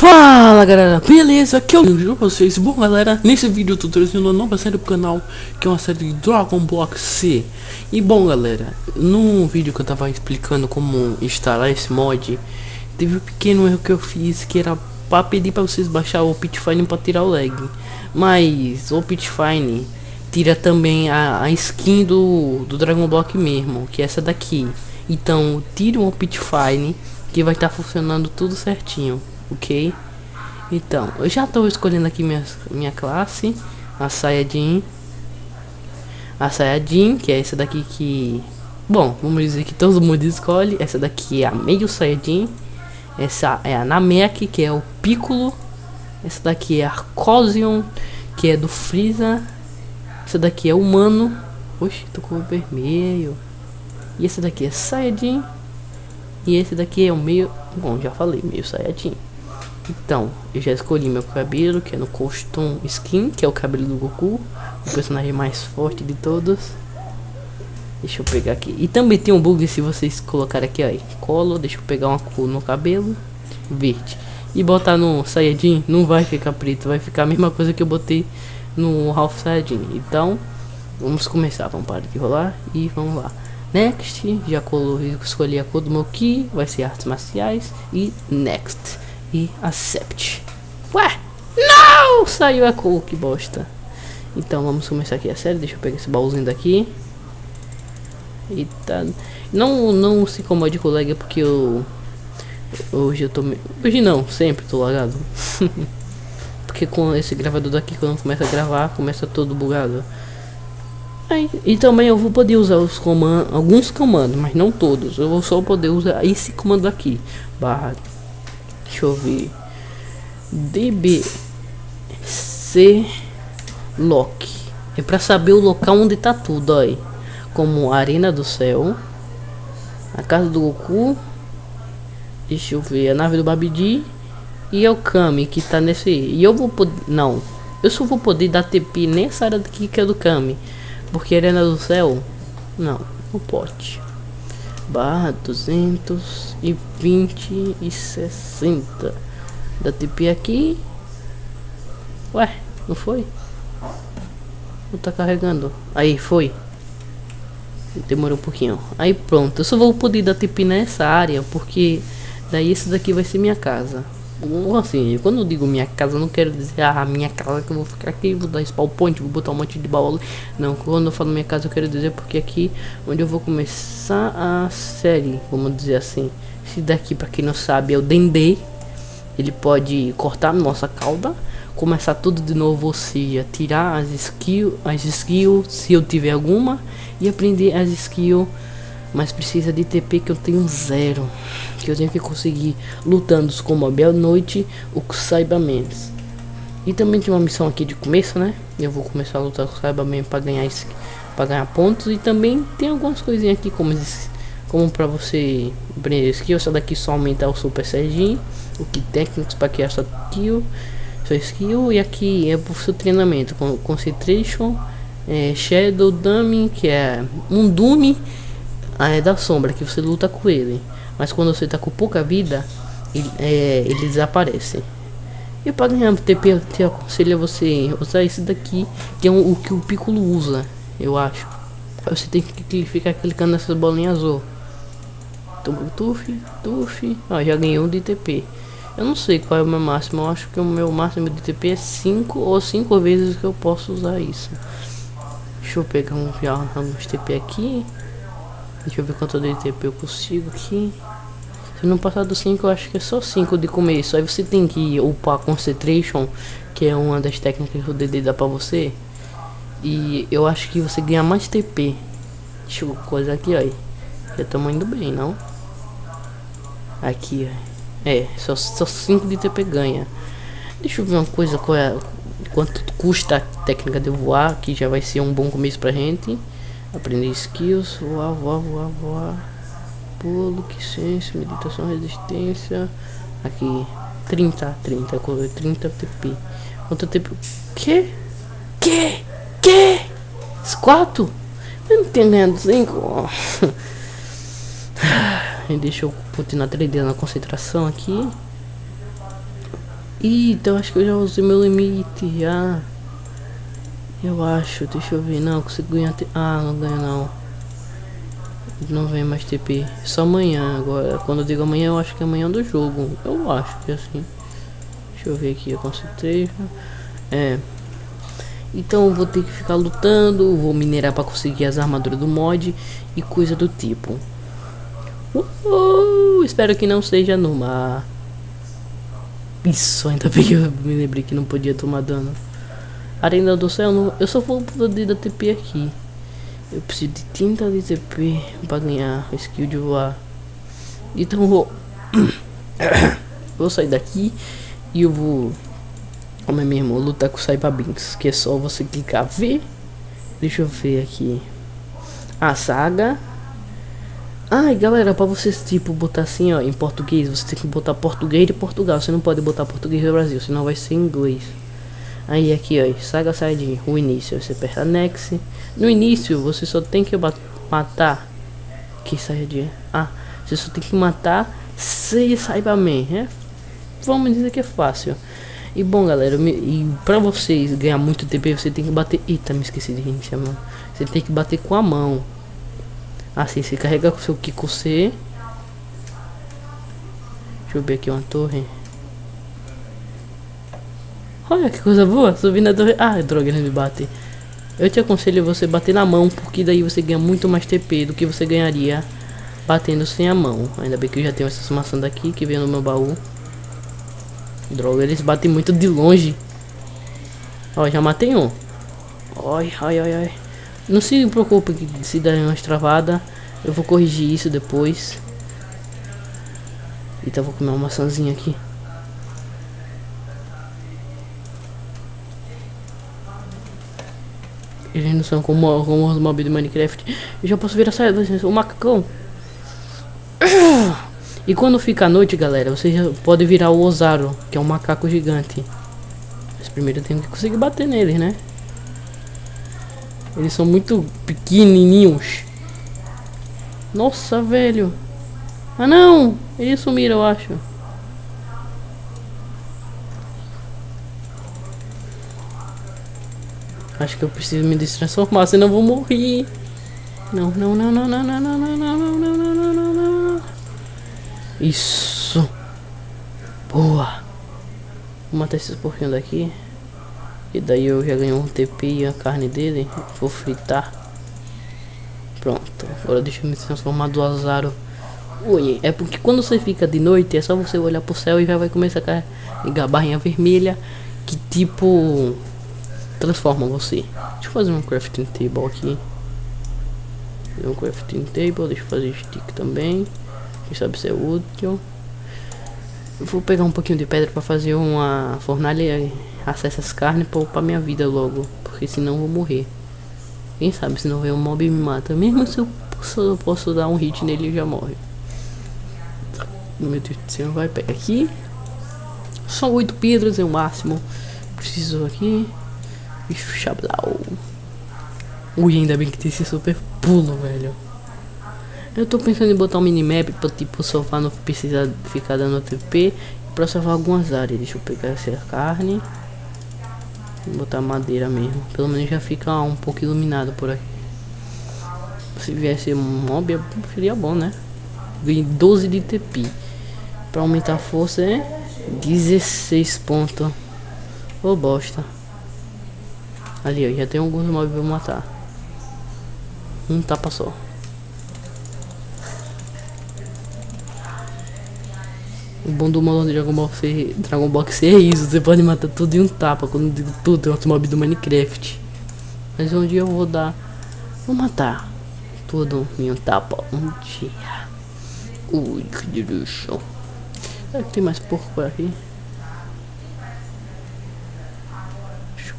Fala galera, beleza? Aqui é o vídeo pra vocês. Bom galera, nesse vídeo eu tô trazendo uma nova série pro canal Que é uma série de Dragon Block C. E bom galera, no vídeo que eu tava explicando como instalar esse mod Teve um pequeno erro que eu fiz que era pra pedir pra vocês baixar o Pitfine pra tirar o lag. Mas o Pitfine tira também a, a skin do, do Dragon Block mesmo, que é essa daqui. Então tire o Pitfine que vai estar tá funcionando tudo certinho ok? Então, eu já estou escolhendo aqui minha, minha classe, a Sayajin. A Sayajin, que é essa daqui que... Bom, vamos dizer que todo mundo escolhe. Essa daqui é a meio Sayajin. Essa é a Namek, que é o Piccolo. Essa daqui é a Cosium, que é do Freeza. Essa daqui é humano. Oxe, tô com o vermelho. E esse daqui é Saiyajin. E esse daqui é o meio... Bom, já falei, meio Saiyajin. Então, eu já escolhi meu cabelo, que é no Costume Skin, que é o cabelo do Goku, o personagem mais forte de todos. Deixa eu pegar aqui. E também tem um bug se vocês colocarem aqui, aí, colo, deixa eu pegar uma cor no cabelo, verde. E botar no Saiyajin, não vai ficar preto, vai ficar a mesma coisa que eu botei no Ralph Saiyajin. Então, vamos começar, vamos parar de rolar e vamos lá. Next, já colo, escolhi a cor do meu Ki, vai ser artes marciais e Next e accept. Ué, não! Saiu a cor, que bosta. Então vamos começar aqui a série. Deixa eu pegar esse baúzinho daqui. Eita. Não, não se incomode lag porque eu. Hoje eu tô. Hoje não, sempre tô lagado. porque com esse gravador daqui, quando começa a gravar, começa todo bugado. Aí, e também eu vou poder usar os comandos, alguns comandos, mas não todos. Eu vou só poder usar esse comando aqui. Barra Deixa eu ver. DBC Lock. É para saber o local onde tá tudo aí. Como Arena do Céu. A casa do Goku. Deixa eu ver. A nave do Babidi. E é o Kami que tá nesse. E eu vou poder. Não. Eu só vou poder dar TP nessa área daqui que é do Kami. Porque Arena do Céu. Não. Não pode barra duzentos e vinte e sessenta. Da TP aqui. Ué não foi? Não tá carregando. Aí foi. Demorou um pouquinho. Aí pronto. Eu só vou poder dar TP nessa área porque daí esse daqui vai ser minha casa assim, quando eu digo minha casa, não quero dizer a ah, minha casa que eu vou ficar aqui, vou dar spawn point, vou botar um monte de baú. Não, quando eu falo minha casa, eu quero dizer porque aqui onde eu vou começar a série, vamos dizer assim. Esse daqui, para quem não sabe, é o Dendê. Ele pode cortar nossa cauda, começar tudo de novo, ou seja, tirar as skills, as skills, se eu tiver alguma, e aprender as skills mas precisa de TP que eu tenho zero. Que eu tenho que conseguir lutando com Mob à noite o Cyberman. E também tem uma missão aqui de começo, né? Eu vou começar a lutar com o Cyberman para ganhar esse, para ganhar pontos e também tem algumas coisinhas aqui como como para você aprender skill, essa daqui só aumentar o Super Saiyajin, o que técnicos para criar sua skill, sua skill e aqui é o seu treinamento com concentration, é, shadow dummy, que é um dummy ah, é da sombra, que você luta com ele. Mas quando você tá com pouca vida, ele, é, ele desaparece. E para ganhar TP, te aconselho a você usar esse daqui, que é um, o que o Piccolo usa, eu acho. Você tem que ficar clicando nessas bolinhas azul. Tuf, tuf. Ó, já ganhei um de TP. Eu não sei qual é o meu máximo. Eu acho que o meu máximo de TP é 5 ou 5 vezes que eu posso usar isso. Deixa eu pegar um já uns TP aqui. Deixa eu ver quanto de tempo eu consigo aqui. Se não passar do 5, eu acho que é só 5 de começo. Aí você tem que upar Concentration, que é uma das técnicas que o DD dá pra você. E eu acho que você ganha mais TP. Deixa eu coisa aqui, ó. Já estamos indo bem, não? Aqui, ó. É, só 5 de TP ganha. Deixa eu ver uma coisa, qual é, quanto custa a técnica de voar, que já vai ser um bom começo pra gente. Aprender skills, voar, voar, voar, voar. Pulo, que senso, meditação, resistência. Aqui, 30, 30, 30 TP. Quanto tempo? Que? Que? Que? Os quatro? Eu não tenho ganhado 5. Deixa eu continuar 3D na concentração aqui. Eita, eu acho que eu já usei meu limite já. Eu acho, deixa eu ver. Não, consigo ganhar. Ah, não ganha não. Não vem mais TP. Só amanhã agora. Quando eu digo amanhã, eu acho que é amanhã do jogo. Eu acho que é assim. Deixa eu ver aqui, eu concentrei. É. Então vou ter que ficar lutando. Vou minerar para conseguir as armaduras do mod e coisa do tipo. Uhul, espero que não seja no mar. Isso, ainda bem que eu me lembrei que não podia tomar dano. Arena do céu, não, eu só vou poder dar TP aqui. Eu preciso de tinta de TP para ganhar a skill de voar. Então vou vou sair daqui e eu vou como é mesmo, lutar com o Cyberbinks, que é só você clicar V. Deixa eu ver aqui. A saga Ai, galera, para vocês, tipo, botar assim, ó, em português, você tem que botar português de Portugal. Você não pode botar português do Brasil, senão vai ser inglês. Aí aqui, ó, Saga Side, o início, você aperta Next. No início, você só tem que matar. Que de Ah, você só tem que matar seis Cybermen, né? Vamos dizer que é fácil. E bom, galera, e pra vocês ganhar muito TP, você tem que bater. Eita, me esqueci de reiniciar, mano. Você tem que bater com a mão. Assim, você carrega com seu Kiko C. Deixa eu ver aqui uma torre. Olha que coisa boa, subindo a torre. Ah, droga, ele me bate. Eu te aconselho você bater na mão, porque daí você ganha muito mais TP do que você ganharia batendo sem a mão. Ainda bem que eu já tenho essas maçãs daqui que veio no meu baú. Droga, eles batem muito de longe. Ó, já matei um. Ai, ai, ai, ai. Não se preocupe que se der uma travada, eu vou corrigir isso depois. Então vou comer uma maçãzinha aqui. Eles não são como, como os mobs de Minecraft. Eu já posso virar saia o macacão. E quando fica a noite, galera, você já pode virar o Ozaru, que é um macaco gigante. Mas primeiro tenho que conseguir bater neles, né? Eles são muito pequenininhos. Nossa, velho. Ah, não. Eles sumiram, eu acho. Acho que eu preciso me destransformar, senão eu vou morrer. Não, não, não, não, não, não, não, não, não, não, não, não, não, não. Isso. Boa. Vou matar esses porquinhos daqui. E daí eu já ganhei um TP e a carne dele. Vou fritar. Pronto. Agora deixa eu me transformar do azaro. Ui, é porque quando você fica de noite é só você olhar pro céu e já vai começar a ligar a barrinha vermelha. Que tipo transforma você. Deixa eu fazer um crafting table aqui. Um crafting table, deixa eu fazer stick também. Quem sabe se é útil. Eu vou pegar um pouquinho de pedra para fazer uma fornalha acesso às carnes pra upar minha vida logo. Porque senão eu vou morrer. Quem sabe se não vem um mob me mata. Mesmo se eu posso, eu posso dar um hit nele e já morre. Meu Deus do céu, vai pegar aqui. Só oito pedras é o máximo. Preciso aqui. E chablau. Ui, ainda bem que tem esse super pulo, velho. Eu tô pensando em botar um minimap pra tipo sofá não precisar ficar dando TP. Pra salvar algumas áreas. Deixa eu pegar essa carne. Vou botar madeira mesmo. Pelo menos já fica um pouco iluminado por aqui. Se viesse um mob, seria bom, né? Ganhei 12 de TP. Pra aumentar a força é 16 pontos. Ô oh, bosta. Ali, ó, já tem alguns mobs pra matar. Um tapa só. O bom do modo Dragon Ball, ser, Dragon Ball é isso, você pode matar tudo em um tapa, quando eu digo tudo, tem outro mob do Minecraft. Mas um dia eu vou dar, vou matar tudo em um tapa, um dia. Ui, que delícia. Será que tem mais porco por aqui?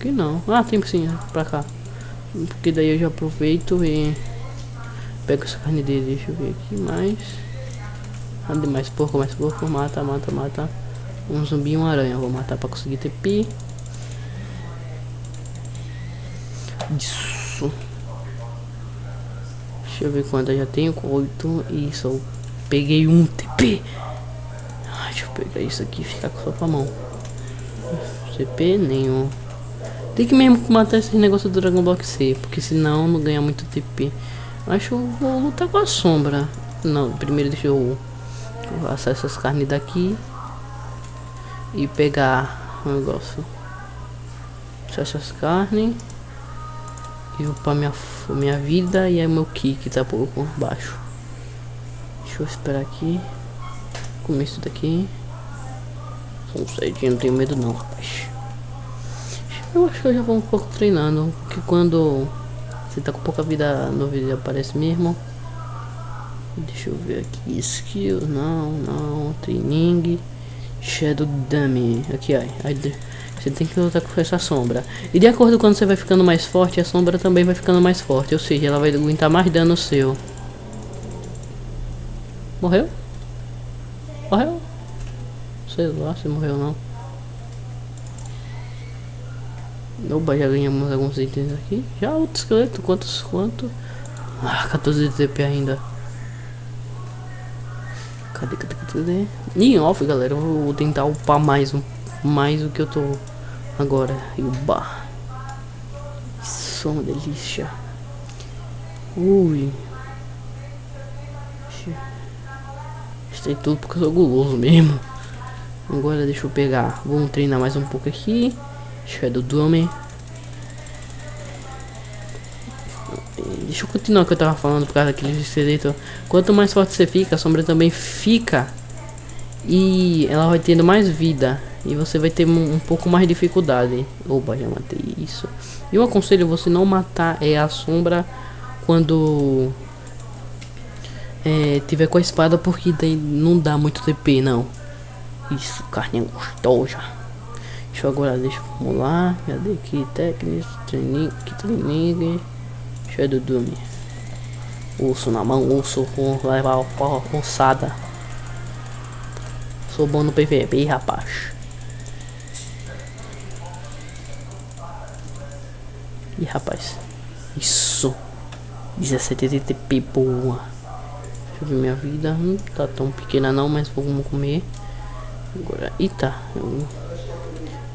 Que não. Ah, tem sim, pra cá. Porque daí eu já aproveito e pego essa carne dele, deixa eu ver aqui mais. Ande mais porco, mais porco. Mata, mata, mata. Um zumbi e uma aranha. Vou matar pra conseguir ter pi. Isso. Deixa eu ver quanto eu já tenho. Oito. E só peguei um TP. Ai, deixa eu pegar isso aqui e ficar só com a mão. CP nenhum. Tem que mesmo matar esse negócio do Dragon Block C, porque senão não ganha muito TP. Acho que eu vou lutar com a sombra. Não, primeiro deixa eu assar essas carnes daqui e pegar o negócio. Essas carnes e upar minha, minha vida e aí meu kick tá por baixo. Deixa eu esperar aqui. Comer isso daqui. São cedinho, não tenho medo não, rapaz. Eu acho que eu já vou um pouco treinando. Que quando você tá com pouca vida no vídeo aparece mesmo. Deixa eu ver aqui. Skills, não, não. Training. Shadow Dummy. Aqui. Aí, você tem que lutar com essa sombra. E de acordo com quando você vai ficando mais forte, a sombra também vai ficando mais forte. Ou seja, ela vai aguentar mais dano seu. Morreu? Morreu? Sei lá se morreu ou não. Opa, já ganhamos alguns itens aqui. Já outro esqueleto, quantos, quanto? Ah, 14 de TP ainda. Cadê, cadê, cadê? E off, galera, eu vou tentar upar mais, um, mais do que eu tô agora. E uba. Isso é uma delícia. Ui. Gostei tudo porque eu sou guloso mesmo. Agora deixa eu pegar. Vamos treinar mais um pouco aqui. Shadow Dome. Deixa eu continuar o que eu tava falando por causa daquele esqueleto. Quanto mais forte você fica, a sombra também fica. E ela vai tendo mais vida. E você vai ter um, um pouco mais de dificuldade. Opa, já matei isso. E eu aconselho você não matar é a sombra quando é, tiver com a espada, porque daí não dá muito TP, não. Isso, carne gostosa. Deixa eu agora, deixa vamos lá. Cadê aqui? Técnicas, training, training. Shadow Doom. Urso na mão, urso com levar a ossada. Sou bom no PVP, rapaz. E rapaz, isso 17 de TP boa. Deixa eu ver minha vida. Não tá tão pequena não, mas vamos comer. Agora, eita, eu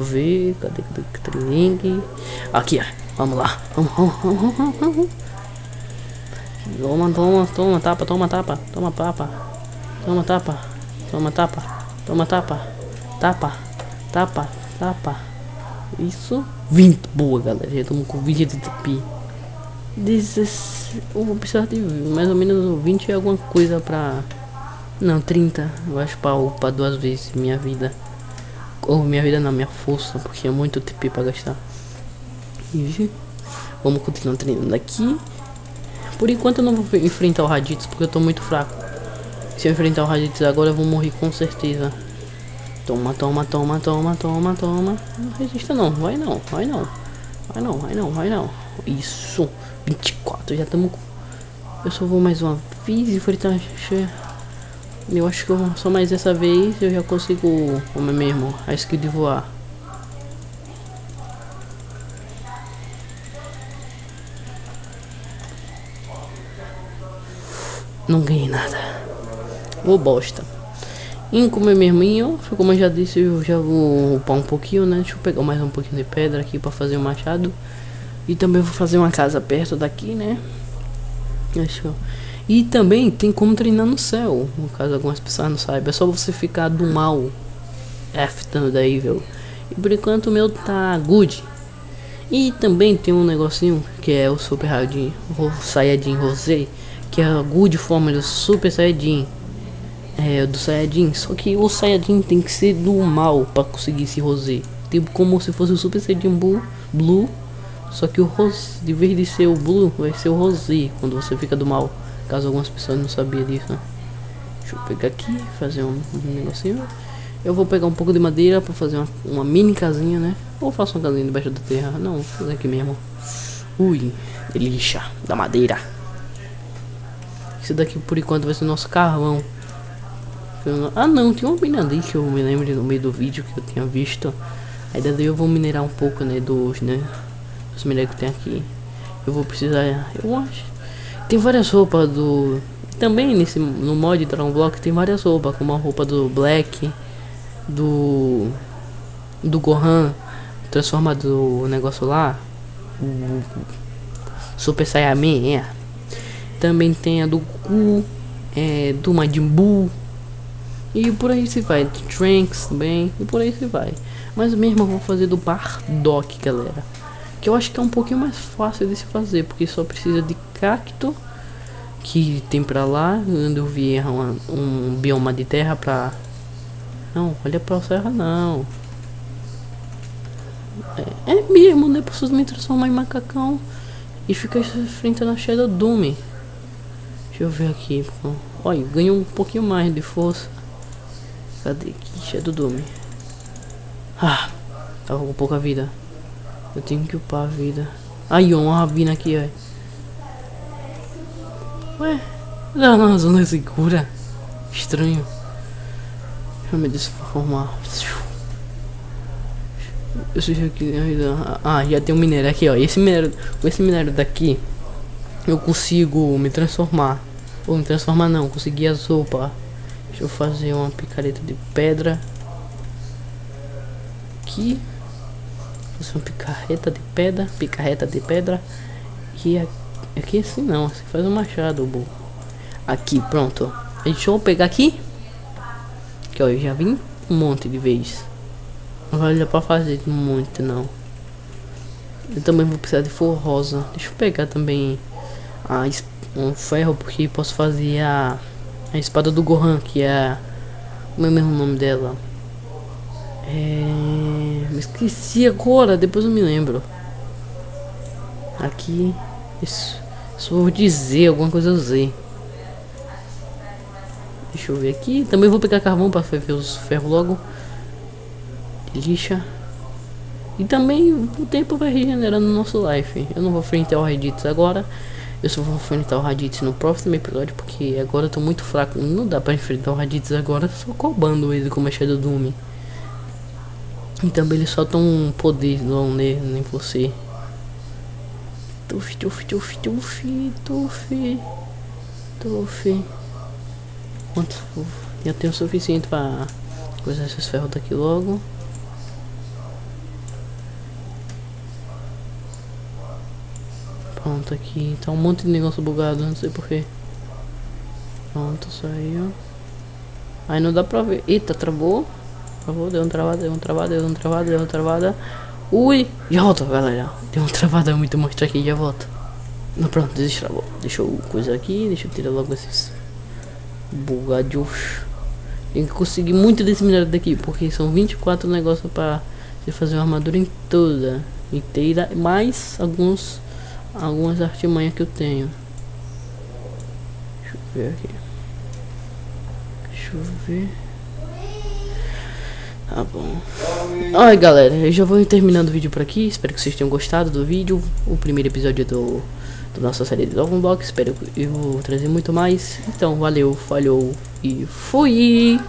ver, cadê, cadê, cadê link? Aqui, ó, vamos lá, vamos, vamos, vamos, vamos. Toma, toma, toma, tapa, toma, tapa, toma, tapa, toma, tapa, toma, tapa, toma, tapa, tapa, tapa, tapa. Isso, 20, boa, galera, já estamos com 20 de TP. 16, eu vou precisar de mais ou menos 20 e alguma coisa pra... Não, 30, eu acho pra upar duas vezes minha vida. Ou minha vida não, minha força, porque é muito TP pra gastar. E vamos continuar treinando aqui. Por enquanto eu não vou enfrentar o Raditz, porque eu tô muito fraco. Se eu enfrentar o Raditz agora eu vou morrer com certeza. Toma, toma, toma, toma, toma, toma. Não resista não, vai não, vai não. Vai não, vai não, vai não. Isso, 24, já estamos Eu só vou mais uma vez enfrentar... Eu acho que eu, só mais dessa vez eu já consigo, como é mesmo, a skill de voar. Não ganhei nada. Ô bosta. E como é mesmo, como eu já disse, eu já vou upar um pouquinho, né? Deixa eu pegar mais um pouquinho de pedra aqui pra fazer o machado. E também vou fazer uma casa perto daqui, né? Deixa eu... E também tem como treinar no céu, no caso algumas pessoas não saibam. É só você ficar do mal, F da evil. E por enquanto o meu tá good. E também tem um negocinho que é o Super o Saiyajin Rosé, que é a good forma do Super Saiyajin. É, do Saiyajin, só que o Saiyajin tem que ser do mal para conseguir esse Rosé. Tipo como se fosse o Super Saiyajin Blue, Blue só que o Rosé, de vez de ser o Blue, vai ser o Rosé quando você fica do mal. Caso algumas pessoas não sabiam disso, né? Deixa eu pegar aqui, fazer um, um negocinho. Eu vou pegar um pouco de madeira para fazer uma, uma, mini casinha, né? Ou faço uma casinha debaixo da terra. Não, vou fazer aqui mesmo. Ui, delícia da madeira. Esse daqui por enquanto vai ser nosso carvão. Ah não, tem uma mina ali que eu me lembro no meio do vídeo que eu tinha visto. Aí daí eu vou minerar um pouco, né, dos, né, dos minérios que tem aqui. Eu vou precisar, eu acho, tem várias roupas do... Também nesse, no mod Dragon Block tem várias roupas, como a roupa do Black, do... do Gohan transforma do negócio lá. O Super Saiyaman, é. Também tem a do Goku, é, do Majin Buu. E por aí se vai. Trunks também. E por aí se vai. Mas mesmo eu vou fazer do Bardock, galera. Que eu acho que é um pouquinho mais fácil de se fazer. Porque só precisa de cacto. Que tem pra lá. Onde eu vi é um, um bioma de terra pra... Não, olha pra serra não. É, é mesmo, né? Preciso me transformar em macacão. E ficar enfrentando a Shadow Doom. Deixa eu ver aqui. Olha, ganhou um pouquinho mais de força. Cadê aqui? Shadow Doom. Ah, tava com pouca vida. Eu tenho que upar a vida. Aí, uma rabina aqui, ó. Ué, não, não, zona segura. Estranho. Deixa eu me transformar. Eu sei que Ah, já tem um minério aqui, ó. Esse minério, esse minério daqui, eu consigo me transformar. Ou me transformar não, conseguir a sopa. Deixa eu fazer uma picareta de pedra. Aqui. Fazer uma picareta de pedra. Picareta de pedra. E aqui assim não, assim faz um machado, burro. Aqui, pronto. Deixa eu pegar aqui. Que ó, eu já vim um monte de vezes. Não vai pra fazer muito não. Eu também vou precisar de forrosa rosa. Deixa eu pegar também a, um ferro, porque posso fazer a, a espada do Gohan, que é... É mesmo o nome dela? É... Me esqueci agora, depois eu me lembro. Aqui... Isso, vou dizer, alguma coisa eu usei. Deixa eu ver aqui. Também vou pegar carvão para ver os ferros logo lixa. E também o tempo vai regenerando no nosso life. Eu não vou enfrentar o Raditz agora. Eu só vou enfrentar o Raditz no próximo episódio. Porque agora eu tô muito fraco. Não dá pra enfrentar o Raditz agora só cobrando ele como é Shadow Doom. E também ele solta um poder não nem, nem você. Tuf, tuf, tuf, tuf, tuf, tuf. Quanto? Já tenho o suficiente pra coisar esses ferros daqui logo. Pronto, aqui tá um monte de negócio bugado, não sei porquê. Pronto, saiu. Aí não dá pra ver. Eita, travou. Travou, deu um travada, deu um travada, deu um travada, deu um travada. Ui! Já volto, galera. Deu um travada muito monstro aqui, já volto. Não, pronto, destravou. Deixa eu coisa aqui, deixa eu tirar logo esses bugados. Tem que conseguir muito desse minério daqui, porque são 24 negócios pra você fazer uma armadura em toda inteira, mais alguns algumas artimanhas que eu tenho. Deixa eu ver aqui. Deixa eu ver. Tá bom. Oi galera, eu já vou terminando o vídeo por aqui. Espero que vocês tenham gostado do vídeo. O primeiro episódio do, do nossa série de Dragon Block. Espero que eu trazer muito mais. Então, valeu, falhou e fui!